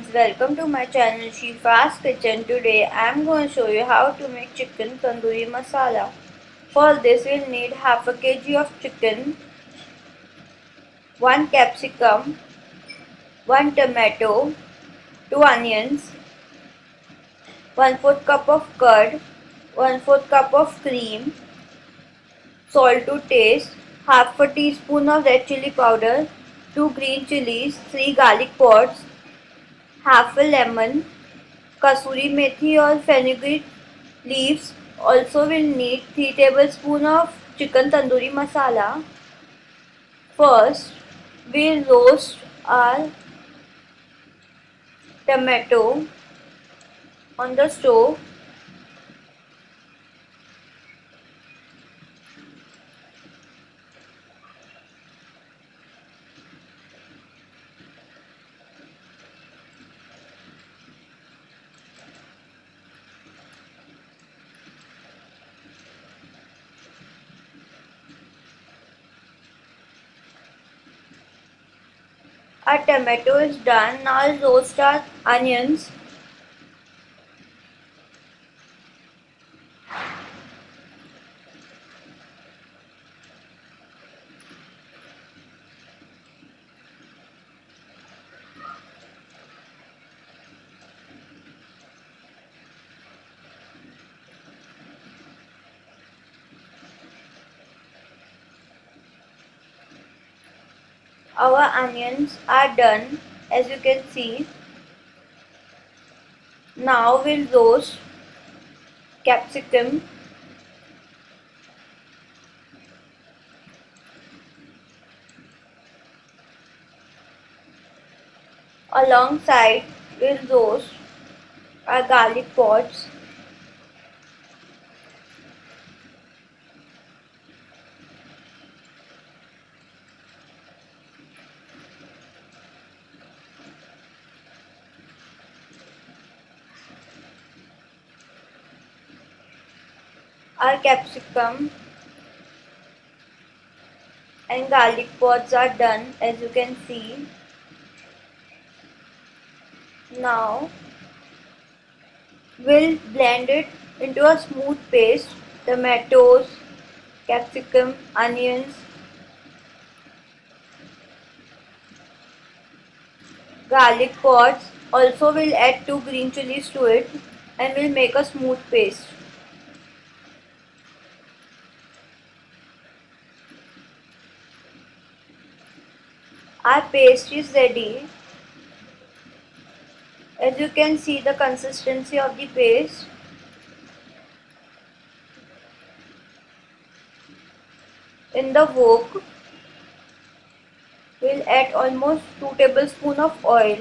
friends, welcome to my channel Shifa's Kitchen. Today I am going to show you how to make chicken tandoori masala. For this we'll need half a kg of chicken, 1 capsicum, 1 tomato, 2 onions, 1 4 cup of curd, one fourth cup of cream, salt to taste, half a teaspoon of red chili powder, 2 green chilies, 3 garlic pods, half a lemon, kasuri methi or fenugreek leaves. Also will need 3 tablespoon of chicken tandoori masala. First, we'll roast our tomato on the stove Our tomato is done. Now roast our onions. Our onions are done as you can see. Now we'll roast capsicum. Alongside we'll roast our garlic pods Our capsicum and garlic pods are done as you can see. Now we'll blend it into a smooth paste. Tomatoes, capsicum, onions, garlic pods. Also we'll add two green chilies to it and we'll make a smooth paste. Our paste is ready. As you can see the consistency of the paste. In the wok, we'll add almost 2 tablespoon of oil.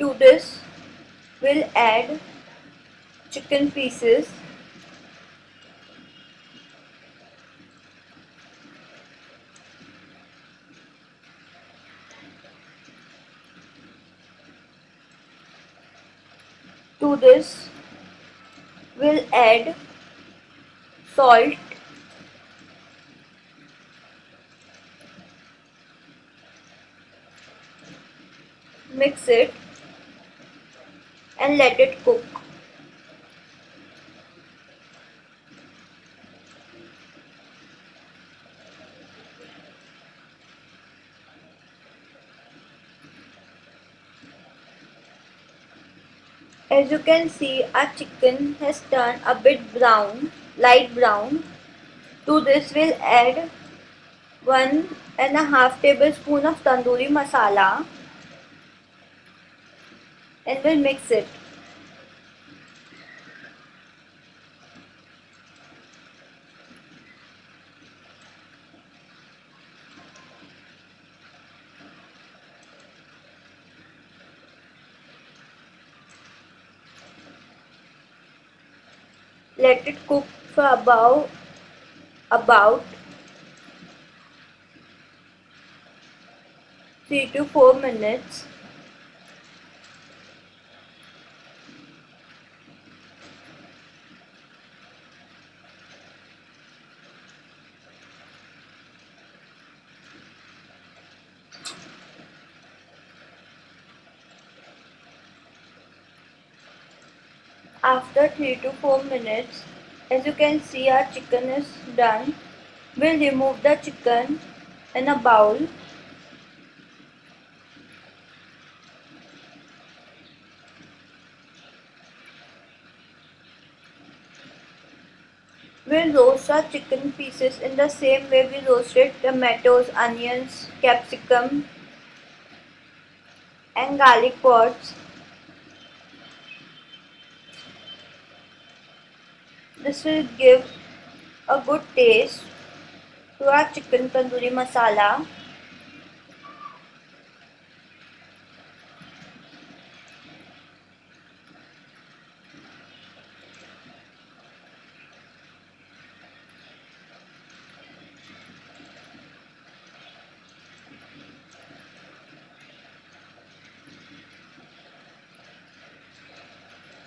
To this, we'll add chicken pieces to this we'll add salt. Mix it and let it cook As you can see, our chicken has turned a bit brown, light brown. To this we'll add one and a half tablespoon of tandoori masala and we'll mix it. Let it cook for about about 3 to 4 minutes After 3 to 4 minutes, as you can see our chicken is done. We'll remove the chicken in a bowl. We'll roast our chicken pieces in the same way we roasted tomatoes, onions, capsicum and garlic pods. This will give a good taste to our chicken tandoori masala.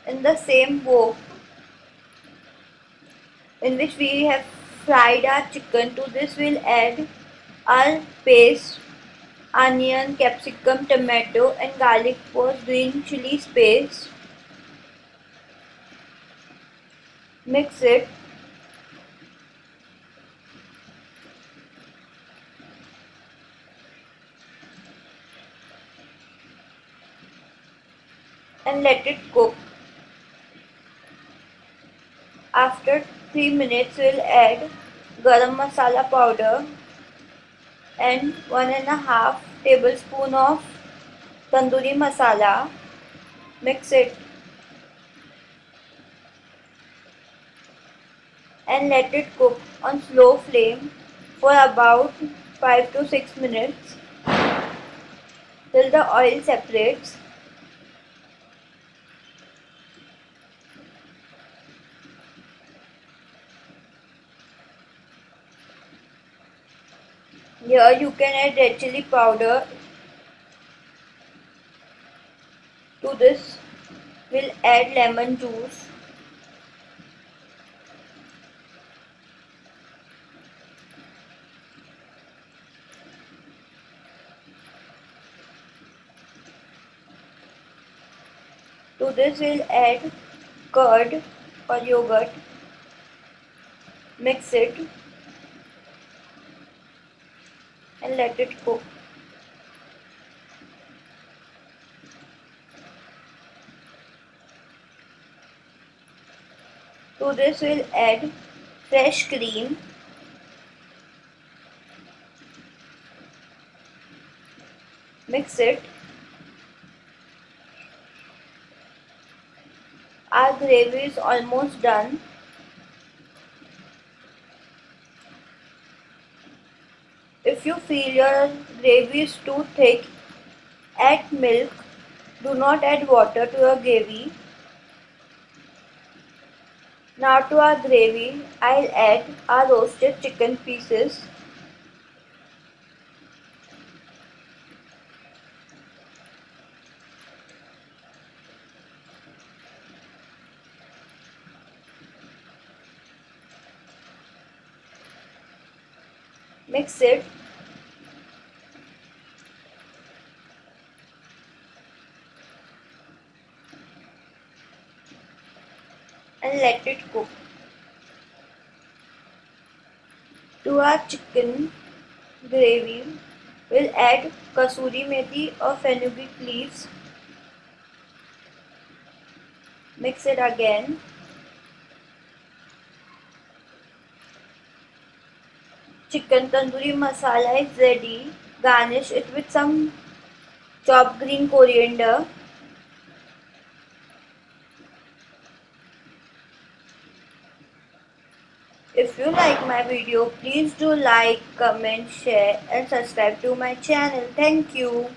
In the same wok in which we have fried our chicken. To this we'll add our paste, onion, capsicum, tomato and garlic for green chili paste. Mix it. And let it cook. After 3 minutes we'll add garam masala powder and one and a half tablespoon of tandoori masala. Mix it. And let it cook on slow flame for about 5 to 6 minutes till the oil separates Here you can add red chili powder. To this we'll add lemon juice. To this we'll add curd or yogurt. Mix it and let it cook. To this we'll add fresh cream. Mix it. Our gravy is almost done If you feel your gravy is too thick, add milk. Do not add water to your gravy. Now to our gravy, I'll add our roasted chicken pieces. Mix it and let it cook. To our chicken gravy, we'll add kasuri methi or fenugreek leaves. Mix it again. Chicken tandoori masala is ready. Garnish it with some chopped green coriander. If you like my video, please do like, comment, share and subscribe to my channel. Thank you.